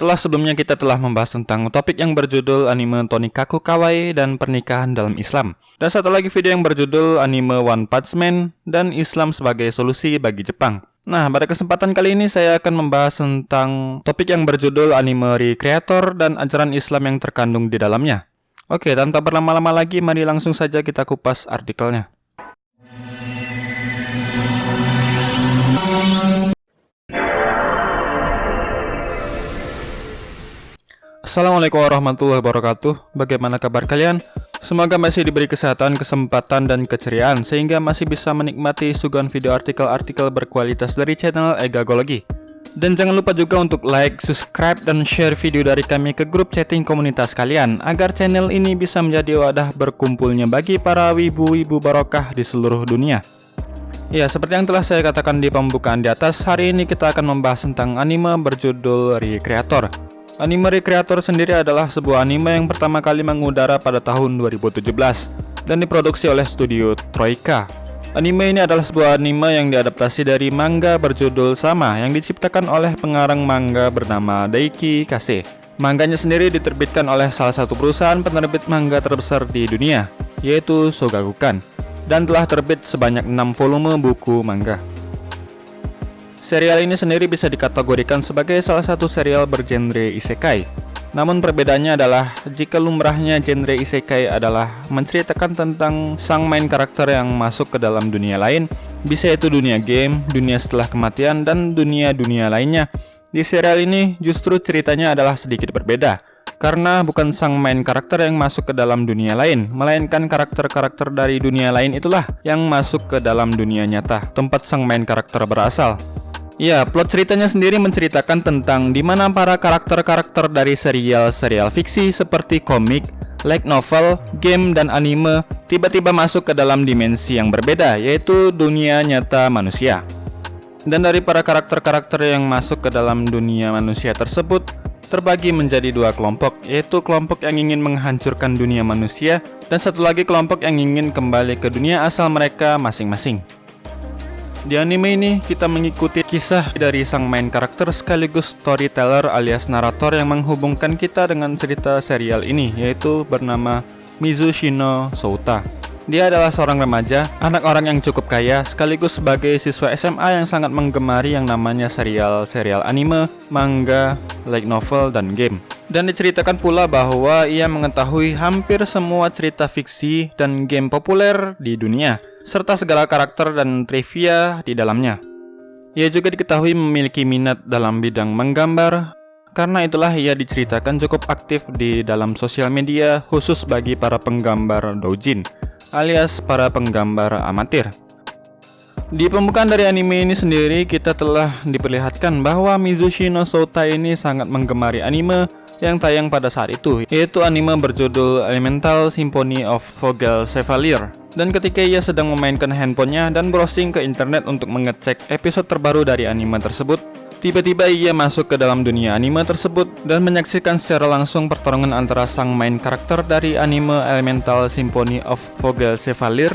Setelah sebelumnya kita telah membahas tentang topik yang berjudul anime Tonikaku Kawaii dan pernikahan dalam Islam. Dan satu lagi video yang berjudul anime One Punch Man dan Islam sebagai solusi bagi Jepang. Nah, pada kesempatan kali ini saya akan membahas tentang topik yang berjudul anime recreator dan ajaran Islam yang terkandung di dalamnya. Oke, tanpa berlama-lama lagi, mari langsung saja kita kupas artikelnya. Assalamualaikum warahmatullahi wabarakatuh. Bagaimana kabar kalian? Semoga masih diberi kesehatan, kesempatan, dan keceriaan Sehingga masih bisa menikmati suguhan video artikel-artikel berkualitas dari channel Egagologi Dan jangan lupa juga untuk like, subscribe, dan share video dari kami ke grup chatting komunitas kalian Agar channel ini bisa menjadi wadah berkumpulnya bagi para wibu-wibu barokah di seluruh dunia. Ya, seperti yang telah saya katakan di pembukaan di atas, hari ini kita akan membahas tentang anime berjudul Recreator Anime Recreator sendiri adalah sebuah anime yang pertama kali mengudara pada tahun 2017 dan diproduksi oleh studio Troika. Anime ini adalah sebuah anime yang diadaptasi dari manga berjudul sama yang diciptakan oleh pengarang manga bernama Daiki Kase. Mangganya sendiri diterbitkan oleh salah satu perusahaan penerbit manga terbesar di dunia, yaitu Shogakukan, dan telah terbit sebanyak 6 volume buku manga. Serial ini sendiri bisa dikategorikan sebagai salah satu serial bergenre isekai. Namun perbedaannya adalah jika lumrahnya genre isekai adalah menceritakan tentang sang main karakter yang masuk ke dalam dunia lain, bisa itu dunia game, dunia setelah kematian, dan dunia-dunia lainnya. Di serial ini justru ceritanya adalah sedikit berbeda, karena bukan sang main karakter yang masuk ke dalam dunia lain, melainkan karakter-karakter dari dunia lain itulah yang masuk ke dalam dunia nyata, tempat sang main karakter berasal. Ya, plot ceritanya sendiri menceritakan tentang di mana para karakter-karakter dari serial-serial fiksi seperti komik, light novel, game, dan anime tiba-tiba masuk ke dalam dimensi yang berbeda, yaitu dunia nyata manusia. Dan dari para karakter-karakter yang masuk ke dalam dunia manusia tersebut, terbagi menjadi dua kelompok, yaitu kelompok yang ingin menghancurkan dunia manusia, dan satu lagi kelompok yang ingin kembali ke dunia asal mereka masing-masing. Di anime ini, kita mengikuti kisah dari sang main karakter sekaligus storyteller alias narator yang menghubungkan kita dengan cerita serial ini, yaitu bernama Mizushino Souta. Dia adalah seorang remaja, anak orang yang cukup kaya, sekaligus sebagai siswa SMA yang sangat menggemari yang namanya serial-serial anime, manga, light novel, dan game. Dan diceritakan pula bahwa ia mengetahui hampir semua cerita fiksi dan game populer di dunia serta segala karakter dan trivia di dalamnya. Ia juga diketahui memiliki minat dalam bidang menggambar, karena itulah ia diceritakan cukup aktif di dalam sosial media khusus bagi para penggambar doujin, alias para penggambar amatir. Di pembukaan dari anime ini sendiri, kita telah diperlihatkan bahwa Mizushi no Souta ini sangat menggemari anime yang tayang pada saat itu, yaitu anime berjudul Elemental Symphony of Vogel Chevalier. Dan ketika ia sedang memainkan handphonenya dan browsing ke internet untuk mengecek episode terbaru dari anime tersebut, tiba-tiba ia masuk ke dalam dunia anime tersebut dan menyaksikan secara langsung pertarungan antara sang main karakter dari anime Elemental Symphony of Vogel Chevalier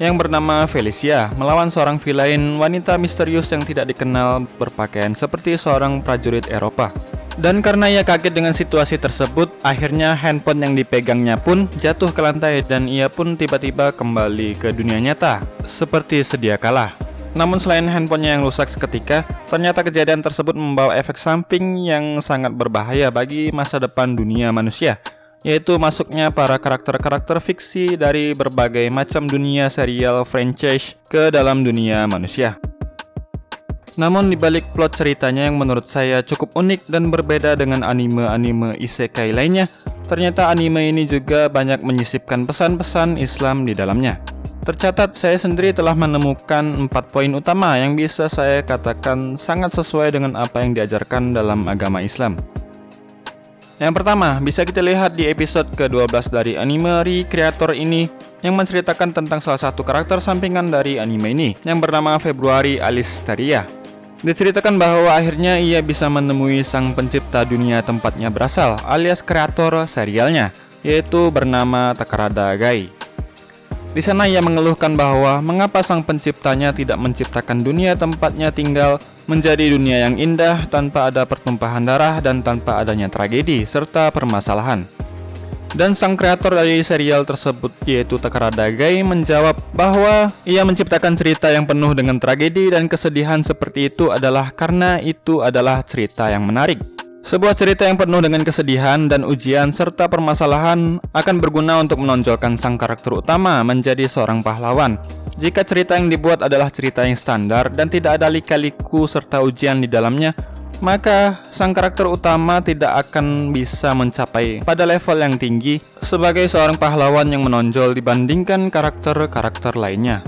yang bernama Felicia melawan seorang villain wanita misterius yang tidak dikenal berpakaian seperti seorang prajurit Eropa. Dan karena ia kaget dengan situasi tersebut, akhirnya handphone yang dipegangnya pun jatuh ke lantai dan ia pun tiba-tiba kembali ke dunia nyata, seperti sedia kala. Namun selain handphonenya yang rusak seketika, ternyata kejadian tersebut membawa efek samping yang sangat berbahaya bagi masa depan dunia manusia yaitu masuknya para karakter-karakter fiksi dari berbagai macam dunia serial franchise ke dalam dunia manusia. Namun dibalik plot ceritanya yang menurut saya cukup unik dan berbeda dengan anime-anime isekai lainnya, ternyata anime ini juga banyak menyisipkan pesan-pesan Islam di dalamnya. Tercatat saya sendiri telah menemukan empat poin utama yang bisa saya katakan sangat sesuai dengan apa yang diajarkan dalam agama Islam. Yang pertama, bisa kita lihat di episode ke-12 dari anime Recreator ini yang menceritakan tentang salah satu karakter sampingan dari anime ini yang bernama Februari Alistaria. Diceritakan bahwa akhirnya ia bisa menemui sang pencipta dunia tempatnya berasal alias kreator serialnya yaitu bernama Takarada Gai. Di sana ia mengeluhkan bahwa mengapa sang penciptanya tidak menciptakan dunia tempatnya tinggal menjadi dunia yang indah tanpa ada pertumpahan darah dan tanpa adanya tragedi serta permasalahan. Dan sang kreator dari serial tersebut yaitu Takara Dagai menjawab bahwa ia menciptakan cerita yang penuh dengan tragedi dan kesedihan seperti itu adalah karena itu adalah cerita yang menarik. Sebuah cerita yang penuh dengan kesedihan dan ujian serta permasalahan akan berguna untuk menonjolkan sang karakter utama menjadi seorang pahlawan. Jika cerita yang dibuat adalah cerita yang standar dan tidak ada lika-liku serta ujian di dalamnya, maka sang karakter utama tidak akan bisa mencapai pada level yang tinggi sebagai seorang pahlawan yang menonjol dibandingkan karakter-karakter lainnya.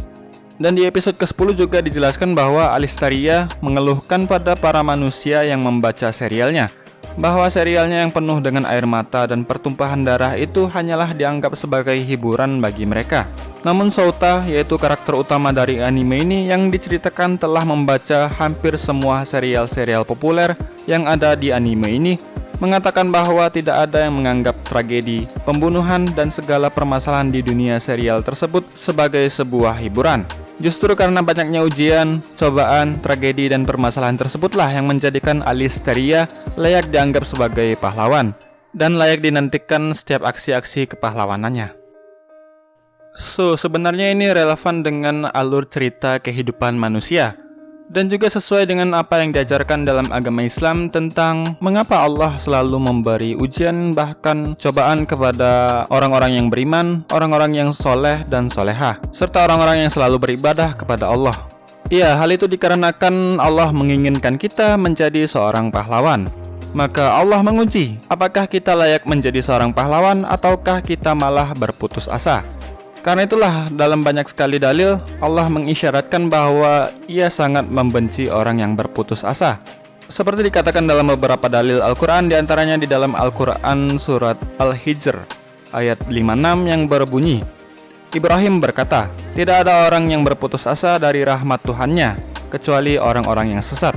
Dan di episode ke-10 juga dijelaskan bahwa Alistaria mengeluhkan pada para manusia yang membaca serialnya bahwa serialnya yang penuh dengan air mata dan pertumpahan darah itu hanyalah dianggap sebagai hiburan bagi mereka. Namun Souta, yaitu karakter utama dari anime ini yang diceritakan telah membaca hampir semua serial-serial populer yang ada di anime ini, mengatakan bahwa tidak ada yang menganggap tragedi, pembunuhan, dan segala permasalahan di dunia serial tersebut sebagai sebuah hiburan. Justru karena banyaknya ujian, cobaan, tragedi, dan permasalahan tersebutlah yang menjadikan Alisteria layak dianggap sebagai pahlawan dan layak dinantikan setiap aksi-aksi kepahlawanannya. So, sebenarnya ini relevan dengan alur cerita kehidupan manusia dan juga sesuai dengan apa yang diajarkan dalam agama Islam tentang mengapa Allah selalu memberi ujian bahkan cobaan kepada orang-orang yang beriman, orang-orang yang soleh dan soleha, serta orang-orang yang selalu beribadah kepada Allah. Iya, hal itu dikarenakan Allah menginginkan kita menjadi seorang pahlawan. Maka Allah menguji, apakah kita layak menjadi seorang pahlawan ataukah kita malah berputus asa. Karena itulah dalam banyak sekali dalil Allah mengisyaratkan bahwa ia sangat membenci orang yang berputus asa. Seperti dikatakan dalam beberapa dalil Al-Quran di antaranya di dalam Al-Quran surat Al-Hijr ayat 56 yang berbunyi Ibrahim berkata, tidak ada orang yang berputus asa dari rahmat Tuhannya kecuali orang-orang yang sesat.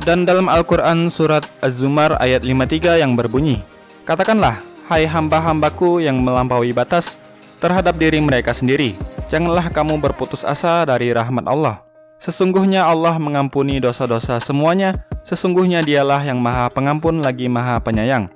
Dan dalam Al-Quran surat Az-Zumar ayat 53 yang berbunyi Katakanlah, hai hamba-hambaku yang melampaui batas terhadap diri mereka sendiri. Janganlah kamu berputus asa dari rahmat Allah. Sesungguhnya Allah mengampuni dosa-dosa semuanya. Sesungguhnya dialah yang maha pengampun lagi maha penyayang.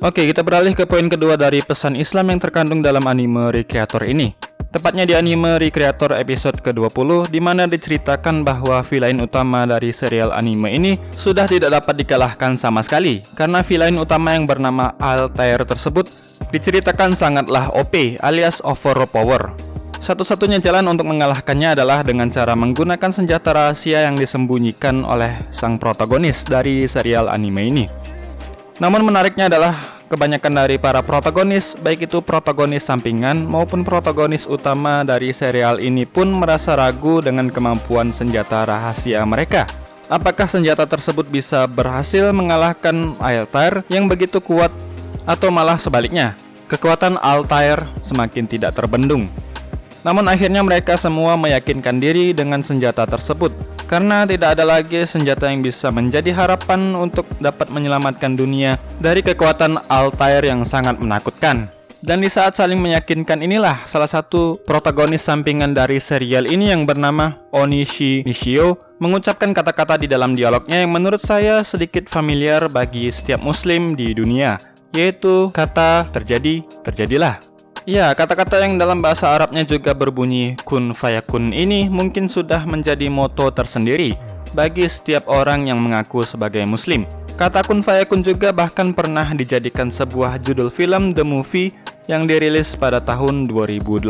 Oke, kita beralih ke poin kedua dari pesan Islam yang terkandung dalam anime Recreator ini. Tepatnya di anime Recreator episode ke-20 di mana diceritakan bahwa villain utama dari serial anime ini sudah tidak dapat dikalahkan sama sekali karena villain utama yang bernama Altair tersebut diceritakan sangatlah OP alias overpower. Satu-satunya jalan untuk mengalahkannya adalah dengan cara menggunakan senjata rahasia yang disembunyikan oleh sang protagonis dari serial anime ini. Namun menariknya adalah Kebanyakan dari para protagonis, baik itu protagonis sampingan maupun protagonis utama dari serial ini pun merasa ragu dengan kemampuan senjata rahasia mereka. Apakah senjata tersebut bisa berhasil mengalahkan Altair yang begitu kuat atau malah sebaliknya? Kekuatan Altair semakin tidak terbendung. Namun akhirnya mereka semua meyakinkan diri dengan senjata tersebut karena tidak ada lagi senjata yang bisa menjadi harapan untuk dapat menyelamatkan dunia dari kekuatan Altair yang sangat menakutkan. Dan di saat saling meyakinkan inilah salah satu protagonis sampingan dari serial ini yang bernama Onishi Nishio mengucapkan kata-kata di dalam dialognya yang menurut saya sedikit familiar bagi setiap muslim di dunia yaitu kata terjadi, terjadilah. Ya, kata-kata yang dalam bahasa Arabnya juga berbunyi kun fayakun ini mungkin sudah menjadi moto tersendiri bagi setiap orang yang mengaku sebagai muslim. Kata kun fayakun juga bahkan pernah dijadikan sebuah judul film The Movie yang dirilis pada tahun 2008.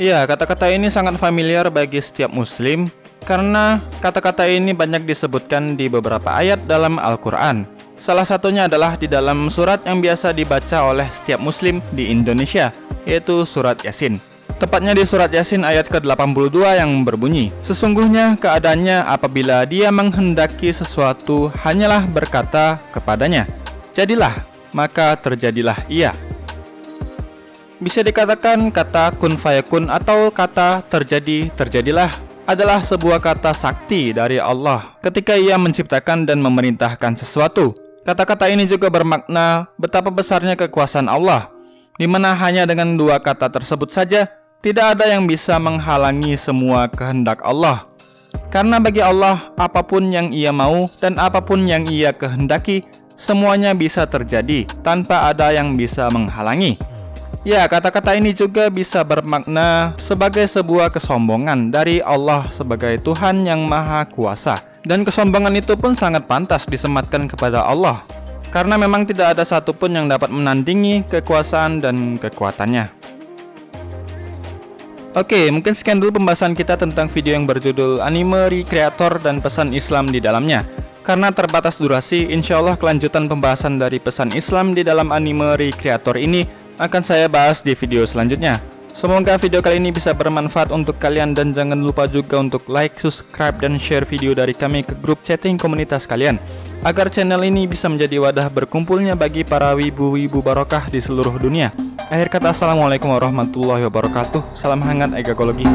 Iya, kata-kata ini sangat familiar bagi setiap muslim karena kata-kata ini banyak disebutkan di beberapa ayat dalam Al-Quran. Salah satunya adalah di dalam surat yang biasa dibaca oleh setiap muslim di Indonesia, yaitu surat Yasin. Tepatnya di surat Yasin ayat ke-82 yang berbunyi, Sesungguhnya keadaannya apabila dia menghendaki sesuatu hanyalah berkata kepadanya, Jadilah, maka terjadilah ia. Bisa dikatakan kata kun fayakun atau kata terjadi terjadilah adalah sebuah kata sakti dari Allah ketika ia menciptakan dan memerintahkan sesuatu Kata-kata ini juga bermakna betapa besarnya kekuasaan Allah Di mana hanya dengan dua kata tersebut saja, tidak ada yang bisa menghalangi semua kehendak Allah. Karena bagi Allah, apa pun yang ia mau dan apa pun yang ia kehendaki, semuanya bisa terjadi tanpa ada yang bisa menghalangi. Ya, kata-kata ini juga bisa bermakna sebagai sebuah kesombongan dari Allah sebagai Tuhan yang Maha Kuasa. Dan kesombongan itu pun sangat pantas disematkan kepada Allah karena memang tidak ada satupun yang dapat menandingi kekuasaan dan kekuatannya. Oke, mungkin sekian dulu pembahasan kita tentang video yang berjudul Anime Recreator dan Pesan Islam di dalamnya. Karena terbatas durasi, insya Allah kelanjutan pembahasan dari pesan Islam di dalam anime Recreator ini akan saya bahas di video selanjutnya. Semoga video kali ini bisa bermanfaat untuk kalian dan jangan lupa juga untuk like, subscribe, dan share video dari kami ke grup chatting komunitas kalian. Agar channel ini bisa menjadi wadah berkumpulnya bagi para wibu-wibu barokah di seluruh dunia. Akhir kata Assalamualaikum warahmatullahi wabarakatuh. Salam hangat egakologi